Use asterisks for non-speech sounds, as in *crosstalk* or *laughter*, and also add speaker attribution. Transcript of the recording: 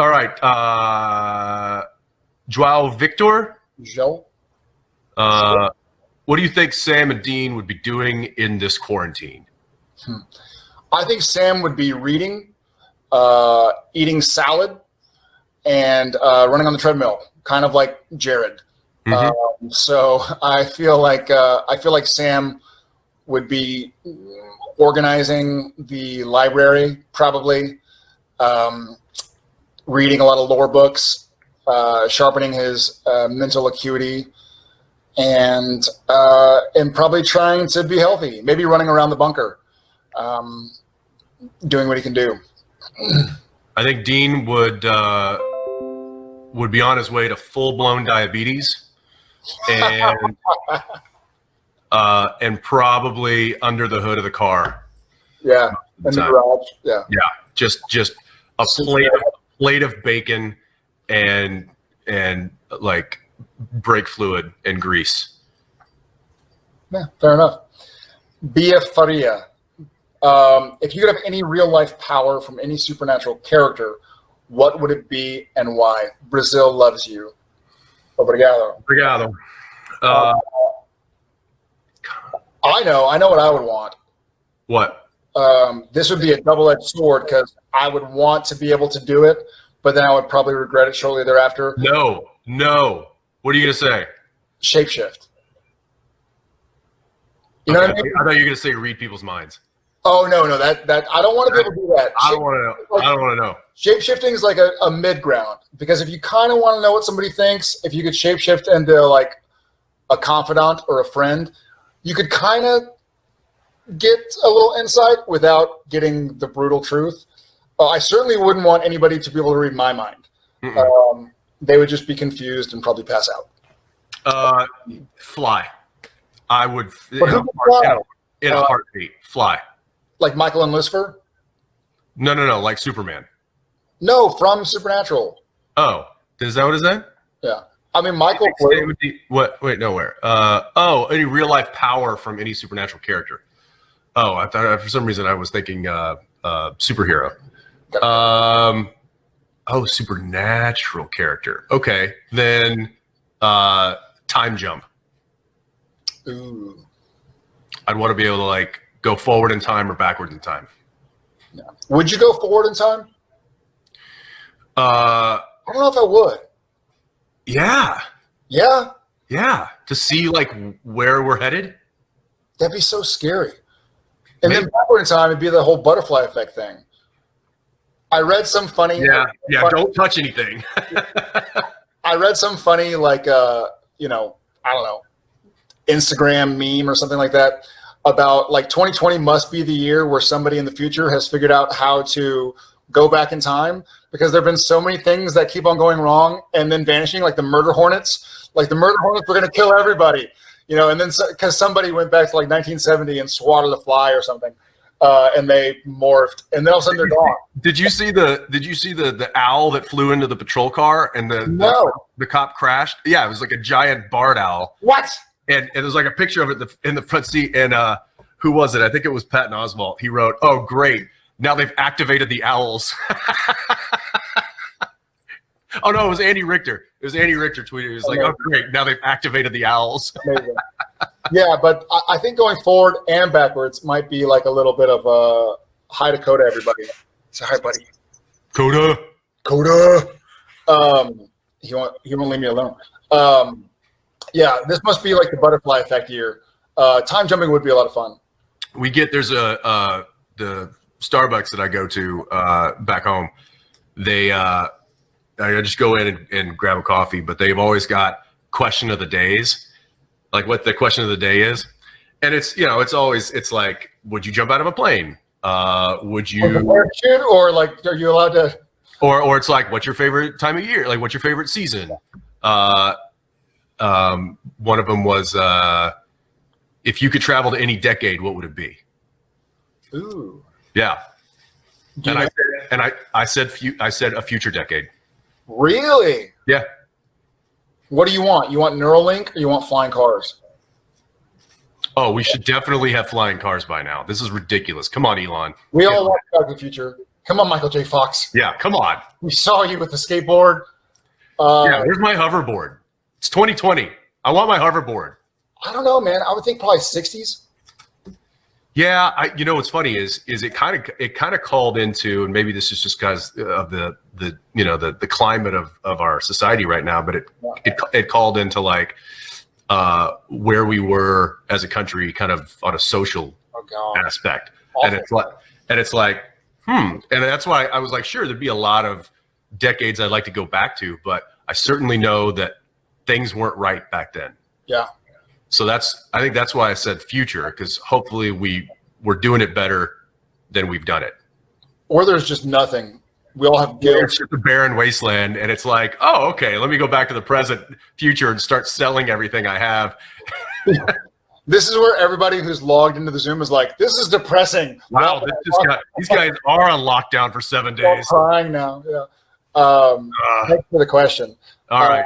Speaker 1: All right. Uh, Joao Victor.
Speaker 2: Joe.
Speaker 1: Uh, what do you think Sam and Dean would be doing in this quarantine?
Speaker 2: I think Sam would be reading, uh, eating salad, and uh, running on the treadmill, kind of like Jared.
Speaker 1: Mhm.
Speaker 2: Um, so *laughs* I feel like uh, I feel like Sam would be organizing the library, probably um, reading a lot of lore books, uh, sharpening his uh, mental acuity, and uh, and probably trying to be healthy. Maybe running around the bunker, um, doing what he can do. *clears throat*
Speaker 1: I think Dean would uh, would be on his way to full blown diabetes, and *laughs* uh, and probably under the hood of the car.
Speaker 2: Yeah, in the garage. Yeah.
Speaker 1: Yeah, just just a plate of plate of bacon and and like brake fluid and grease.
Speaker 2: Yeah, fair enough. Bia Faria. Um, if you could have any real life power from any supernatural character, what would it be and why? Brazil loves you. Obrigado.
Speaker 1: Obrigado. Uh,
Speaker 2: I know, I know what I would want.
Speaker 1: what?
Speaker 2: Um, this would be a double edged sword because I would want to be able to do it, but then I would probably regret it shortly thereafter.
Speaker 1: No, no. What are you gonna say?
Speaker 2: Shapeshift. You know what I mean?
Speaker 1: I thought you were gonna say read people's minds.
Speaker 2: Oh no, no, that that I don't want to be able to do that.
Speaker 1: I don't want to know. I don't want to know.
Speaker 2: Shapeshifting is like a, a mid ground because if you kind of want to know what somebody thinks, if you could shape shift into like a confidant or a friend, you could kind of get a little insight without getting the brutal truth. Uh, I certainly wouldn't want anybody to be able to read my mind.
Speaker 1: Mm-mm.
Speaker 2: Um, they would just be confused and probably pass out.
Speaker 1: Uh, fly. I would in a,
Speaker 2: who would fly?
Speaker 1: heart- in a
Speaker 2: Uh,
Speaker 1: heartbeat. Fly.
Speaker 2: Like Michael and Lucifer?
Speaker 1: No, no, no. Like Superman.
Speaker 2: No, from Supernatural.
Speaker 1: Oh, is that what is that?
Speaker 2: Yeah. I mean, Michael.
Speaker 1: Would be- what? Wait, nowhere. Uh, oh, any real life power from any supernatural character. Oh, I thought for some reason I was thinking uh, uh, superhero. Um, oh, supernatural character. Okay, then uh, time jump.
Speaker 2: Ooh.
Speaker 1: I'd want to be able to like go forward in time or backwards in time.
Speaker 2: Would you go forward in time?
Speaker 1: Uh,
Speaker 2: I don't know if I would.
Speaker 1: yeah,
Speaker 2: Yeah,
Speaker 1: yeah. To see like where we're headed.
Speaker 2: that'd be so scary. And then backward in time, it'd be the whole butterfly effect thing. I read some funny.
Speaker 1: Yeah, yeah.
Speaker 2: funny-
Speaker 1: Don't touch anything. *laughs*
Speaker 2: I read some funny, like, uh, you know, I don't know, Instagram meme or something like that about like 2020 must be the year where somebody in the future has figured out how to go back in time because there have been so many things that keep on going wrong and then vanishing, like the murder hornets. Like the murder hornets were going to kill everybody, you know, and then because somebody went back to like 1970 and swatted a fly or something. Uh, and they morphed, and then all of a sudden they're gone. *laughs*
Speaker 1: Did you see the Did you see the the owl that flew into the patrol car and the
Speaker 2: No.
Speaker 1: the, the cop crashed? Yeah, it was like a giant barred owl,
Speaker 2: What?
Speaker 1: and, and there's like a picture of it in the, in the front seat. And uh, who was it? I think it was Patton Oswalt. He wrote, "Oh, great! Now they've activated the owls." *laughs* oh no, it was Andy Richter. It was Andy Richter tweeted. He was like, "Oh, great! Now they've activated the owls." *laughs*
Speaker 2: Yeah, but I, I think going forward and backwards might be like a little bit of a hi to Coda, everybody. So hi, buddy.
Speaker 1: Coda.
Speaker 2: Coda. Um, he won't. He won't leave me alone. Um, yeah, this must be like the butterfly effect year. Uh, time jumping would be a lot of fun.
Speaker 1: we get there's a uh the starbucks that i go to uh back home they uh i just go in and, and grab a coffee but they've always got question of the days like what the question of the day is and it's you know it's always it's like would you jump out of a plane uh would you
Speaker 2: or like, are you allowed to?
Speaker 1: or or it's like what's your favorite time of year like what's your favorite season uh um one of them was uh if you could travel to any decade what would it be
Speaker 2: Ooh.
Speaker 1: yeah and I and I I said I said a future decade.
Speaker 2: Really?
Speaker 1: Yeah.
Speaker 2: What do you want? You want Neuralink, or you want flying cars?
Speaker 1: Oh, we should definitely have flying cars by now. This is ridiculous. Come on, Elon.
Speaker 2: We all want Back to the Future. Come on, Michael J. Fox.
Speaker 1: Yeah, come on.
Speaker 2: We saw you with the skateboard. Uh,
Speaker 1: yeah, where's my hoverboard? It's 2020. I want my hoverboard.
Speaker 2: I don't know, man. I would think probably 60s.
Speaker 1: Yeah, I, you know what's funny is is it kind of it kind of called into, and maybe this is just because of the the you know the the climate of of our society right now, but it it it called into like uh where we were as a country, kind of on a social
Speaker 2: Oh,
Speaker 1: aspect,
Speaker 2: Awful.
Speaker 1: and it's like and it's like hmm, and that's why I was like, sure, there'd be a lot of decades I'd like to go back to, but I certainly know that things weren't right back then.
Speaker 2: Yeah.
Speaker 1: So that's I think that's why I said future because hopefully we we're doing it better than we've done it.
Speaker 2: Or there's just nothing. We all have guilt.
Speaker 1: It's just a barren wasteland, and it's like, oh, okay, let me go back to the present, future, and start selling everything I have. *laughs*
Speaker 2: This is where everybody who's logged into the Zoom is like, this is depressing.
Speaker 1: Wow, this just got, these guys are on lockdown for seven
Speaker 2: We're all
Speaker 1: days.
Speaker 2: crying now. Yeah. Um,
Speaker 1: Uh,
Speaker 2: thanks for the question.
Speaker 1: all right,